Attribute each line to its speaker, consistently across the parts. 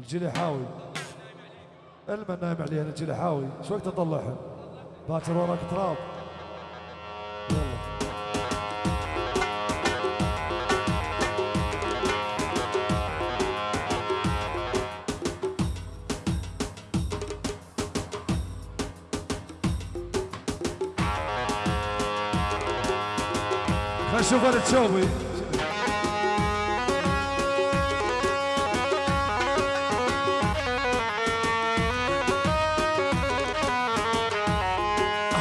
Speaker 1: الجليحاوي. المن نايم عليها الجليحاوي. شو وقت اطلعها باكر وراك تراب. نشوف أنا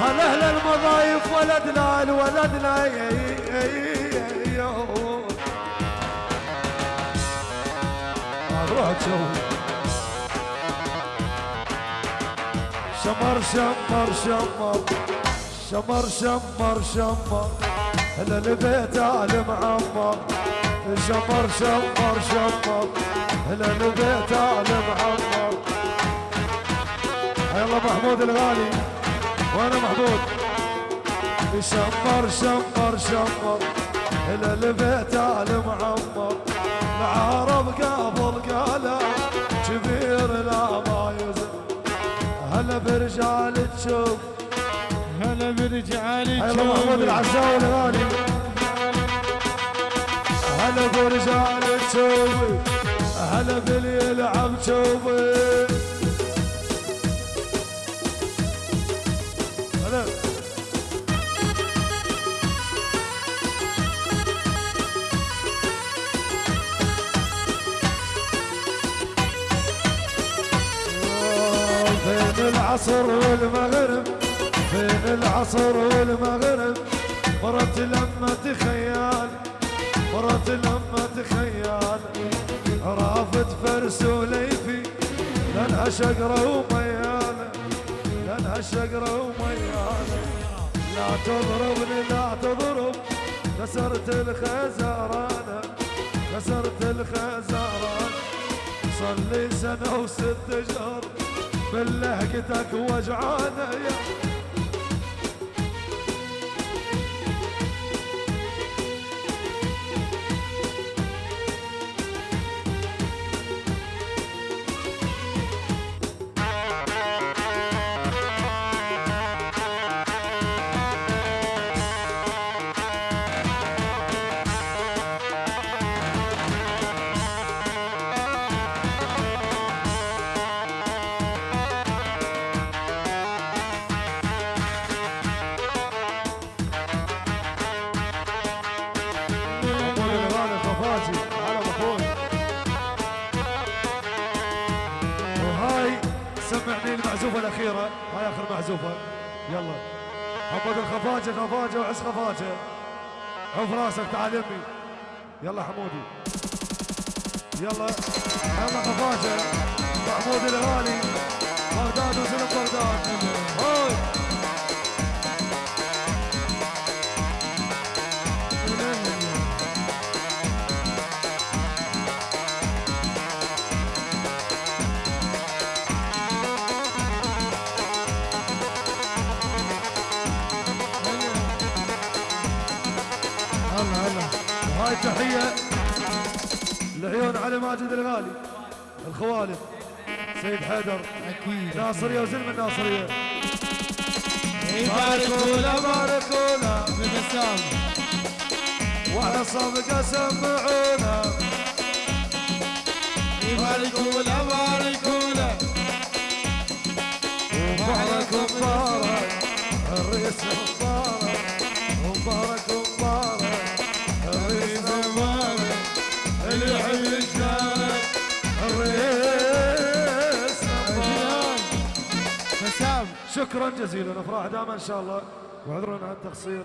Speaker 1: هلا المضايف ولدنا الولدنا. روح تشوف شمر شمر شمر. شمر شمر شمر. هلا البيت آل معمر شمر شمر شمر. هلا البيت آل معمر يلا محمود الغالي. وأنا محمود شمر شمر شمر إلى البيت ال معمر. العرب قبل قال كبير لا ما يزن. هلا برجال تشوف
Speaker 2: هلا برجال
Speaker 1: يلا محمود العزاوي الغالي. هلا برجال تشوف هلا باللي يلعب تشوفي بين العصر والمغرب بين العصر والمغرب. مرت لما تخيال مرت لما تخيال رافت فرس وليفي لانها شقرة وميالة لانها شقرة وميالة لا تضربني لا تضرب. كسرت الخزرانة كسرت الخزرانة صلي سنة وست شهر بلهقتك وجعانة يا المعزوفة الأخيرة. هاي آخر معزوفة يلا. محمود الخفاجي خفاجة وعس خفاجة. عوف راسك تعال يمي. يلا حمودي. يلا. يلا خفاجة. محمود الغالي بغداد وزلم وهاي تحية لعيون علي ماجد الغالي الخوالد سيد حيدر
Speaker 2: أكيد.
Speaker 1: ناصرية وزلم الناصرية
Speaker 2: يباركونا
Speaker 1: باركونا
Speaker 2: ببسام
Speaker 1: وعلى صفقة سمعونا
Speaker 2: يباركونا باركونا
Speaker 1: مبارك مبارك الرئيس. شكرا جزيلا أفراح دائما إن شاء الله. واعذرونا عن التقصير